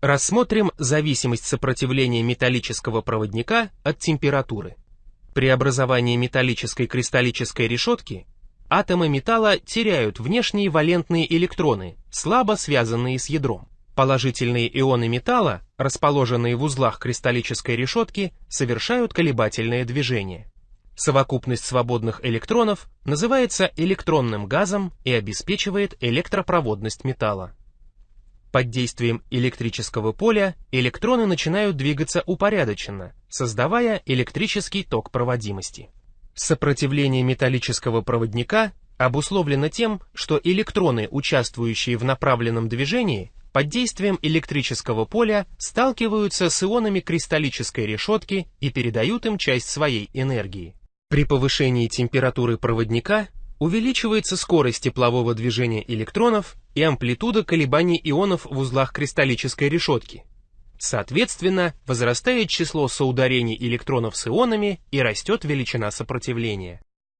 Рассмотрим зависимость сопротивления металлического проводника от температуры. При образовании металлической кристаллической решетки атомы металла теряют внешние валентные электроны, слабо связанные с ядром. Положительные ионы металла, расположенные в узлах кристаллической решетки, совершают колебательное движение. Совокупность свободных электронов называется электронным газом и обеспечивает электропроводность металла. Под действием электрического поля электроны начинают двигаться упорядоченно, создавая электрический ток проводимости. Сопротивление металлического проводника обусловлено тем, что электроны, участвующие в направленном движении, под действием электрического поля сталкиваются с ионами кристаллической решетки и передают им часть своей энергии. При повышении температуры проводника увеличивается скорость теплового движения электронов и амплитуда колебаний ионов в узлах кристаллической решетки. Соответственно, возрастает число соударений электронов с ионами и растет величина сопротивления.